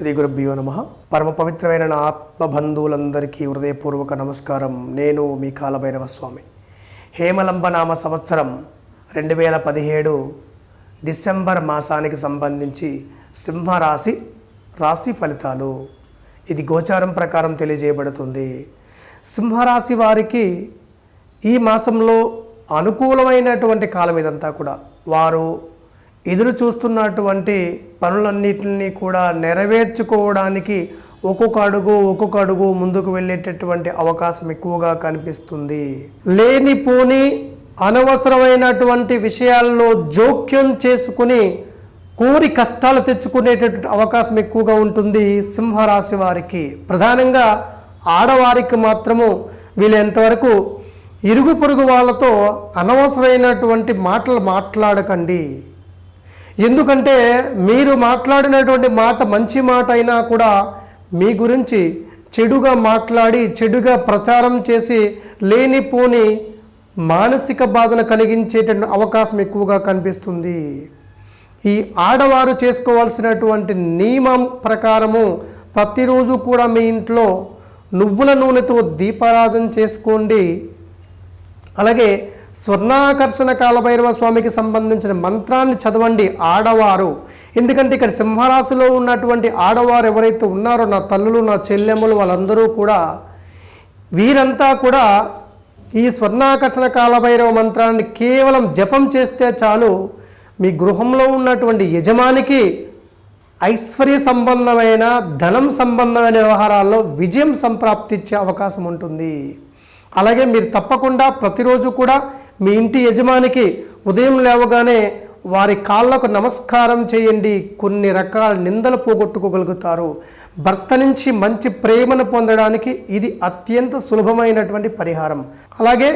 శ్రీ గురుభ్యో నమ. పరమ పవిత్రమైన నా ఆత్మబంధువులందరికీ హృదయపూర్వక నమస్కారం. నేను మీ కాలభైరవ స్వామి. హేమలంబ నామ సంవత్సరం రెండు వేల పదిహేడు డిసెంబర్ మాసానికి సంబంధించి సింహరాశి రాశి ఫలితాలు. ఇది గోచారం ప్రకారం తెలియజేయబడుతుంది. సింహరాశి వారికి ఈ మాసంలో అనుకూలమైనటువంటి కాలం ఇదంతా కూడా. వారు ఎదురు చూస్తున్నటువంటి పనులన్నిటిని కూడా నెరవేర్చుకోవడానికి ఒక్కొక్క అడుగు ఒక్కొక్క అడుగు ముందుకు వెళ్ళేటటువంటి అవకాశం ఎక్కువగా కనిపిస్తుంది. లేనిపోని అనవసరమైనటువంటి విషయాల్లో జోక్యం చేసుకుని కోరి కష్టాలు తెచ్చుకునేటటువంటి అవకాశం ఎక్కువగా ఉంటుంది సింహరాశి వారికి. ప్రధానంగా ఆడవారికి మాత్రము వీళ్ళెంతవరకు ఇరుగు పొరుగు వాళ్ళతో అనవసరమైనటువంటి మాటలు మాట్లాడకండి. ఎందుకంటే మీరు మాట్లాడినటువంటి మాట మంచి మాట అయినా కూడా మీ గురించి చెడుగా మాట్లాడి చెడుగా ప్రచారం చేసి లేనిపోని మానసిక బాధను కలిగించేటువంటి అవకాశం ఎక్కువగా కనిపిస్తుంది. ఈ ఆడవారు చేసుకోవాల్సినటువంటి నియమం ప్రకారము ప్రతిరోజు కూడా మీ ఇంట్లో నువ్వుల నూనెతో దీపారాజన చేసుకోండి. అలాగే స్వర్ణాకర్షణ కాలభైరవ స్వామికి సంబంధించిన మంత్రాన్ని చదవండి ఆడవారు. ఎందుకంటే ఇక్కడ సింహరాశిలో ఉన్నటువంటి ఆడవారు ఎవరైతే ఉన్నారో నా తల్లులు నా చెల్లెమ్మలు వాళ్ళందరూ కూడా వీరంతా కూడా ఈ స్వర్ణాకర్షణ కాలభైరవ మంత్రాన్ని కేవలం జపం చేస్తే చాలు మీ గృహంలో ఉన్నటువంటి యజమానికి ఐశ్వర్య సంబంధమైన ధనం సంబంధమైన వ్యవహారాల్లో విజయం సంప్రాప్తిచ్చే అవకాశం ఉంటుంది. అలాగే మీరు తప్పకుండా ప్రతిరోజు కూడా మీ ఇంటి యజమానికి ఉదయం లేవగానే వారి కాళ్ళకు నమస్కారం చేయండి. కొన్ని రకాల నిందలు పోగొట్టుకోగలుగుతారు. భర్త నుంచి మంచి ప్రేమను పొందడానికి ఇది అత్యంత సులభమైనటువంటి పరిహారం. అలాగే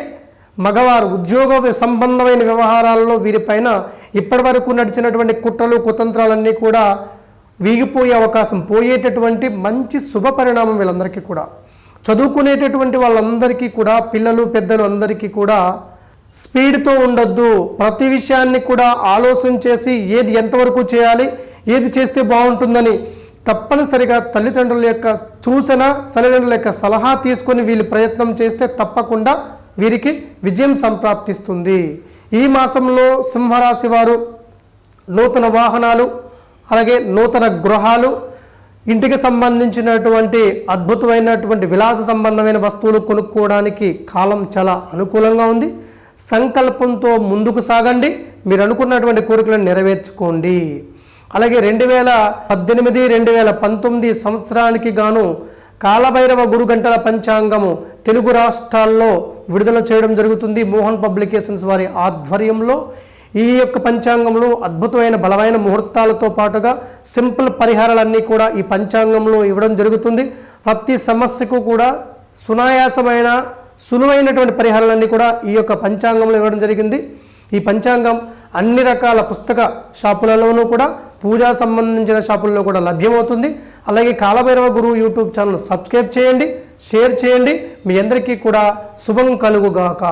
మగవారు ఉద్యోగ సంబంధమైన వ్యవహారాల్లో వీరిపైన ఇప్పటివరకు నడిచినటువంటి కుట్రలు కుతంత్రాలన్నీ కూడా వీగిపోయే అవకాశం పోయేటటువంటి మంచి శుభ పరిణామం వీళ్ళందరికీ కూడా. చదువుకునేటటువంటి వాళ్ళందరికీ కూడా పిల్లలు పెద్దలు అందరికీ కూడా స్పీడ్తో ఉండొద్దు. ప్రతి విషయాన్ని కూడా ఆలోచన చేసి ఏది ఎంతవరకు చేయాలి ఏది చేస్తే బాగుంటుందని తప్పనిసరిగా తల్లిదండ్రుల యొక్క సూచన తల్లిదండ్రుల యొక్క సలహా తీసుకొని వీళ్ళు ప్రయత్నం చేస్తే తప్పకుండా వీరికి విజయం సంప్రాప్తిస్తుంది. ఈ మాసంలో సింహరాశి వారు నూతన వాహనాలు అలాగే నూతన గృహాలు ఇంటికి సంబంధించినటువంటి అద్భుతమైనటువంటి విలాస సంబంధమైన వస్తువులు కొనుక్కోవడానికి కాలం చాలా అనుకూలంగా ఉంది. సంకల్పంతో ముందుకు సాగండి. మీరు అనుకున్నటువంటి కోరికలను నెరవేర్చుకోండి. అలాగే రెండు వేల పద్దెనిమిది రెండు వేల పంతొమ్మిది సంవత్సరానికి గాను కాలభైరవ గురు గంటల పంచాంగము తెలుగు రాష్ట్రాల్లో విడుదల చేయడం జరుగుతుంది మోహన్ పబ్లికేషన్స్ వారి ఆధ్వర్యంలో. ఈ యొక్క పంచాంగంలో అద్భుతమైన బలమైన ముహూర్తాలతో పాటుగా సింపుల్ పరిహారాలన్నీ కూడా ఈ పంచాంగంలో ఇవ్వడం జరుగుతుంది. ప్రతి సమస్యకు కూడా సునాయాసమైన సులువైనటువంటి పరిహారాలన్నీ కూడా ఈ యొక్క పంచాంగంలో ఇవ్వడం జరిగింది. ఈ పంచాంగం అన్ని రకాల పుస్తక షాపులలోనూ కూడా పూజా సంబంధించిన షాపుల్లో కూడా లభ్యమవుతుంది. అలాగే కాలభైరవ గురువు యూట్యూబ్ ఛానల్ సబ్స్క్రైబ్ చేయండి షేర్ చేయండి. మీ అందరికీ కూడా శుభం కలుగుగాక.